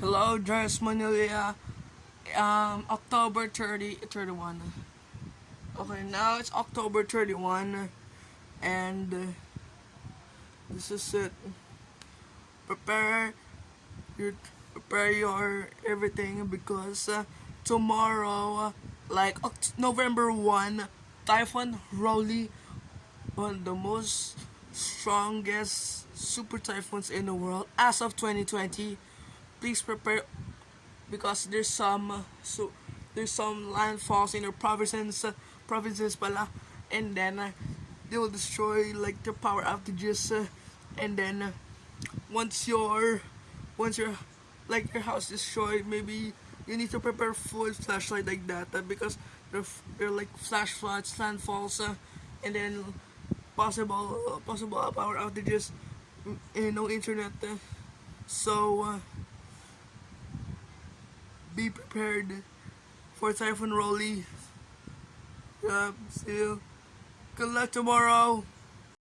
Hello, Dres Manila. Um, October 30, 31. Okay, now it's October 31, and uh, this is it. Prepare your prepare your everything because uh, tomorrow, uh, like November 1, Typhoon Rolly, one of the most strongest super typhoons in the world as of 2020 please prepare because there's some uh, so there's some landfalls in your provinces uh, provinces pala and then uh, they will destroy like the power outages uh, and then uh, once your once your like your house destroyed maybe you need to prepare full flashlight like that because there there like flash floods landfalls and then possible possible power outages and no internet so be prepared for Typhoon Rolly. Yeah, see you. Good luck tomorrow.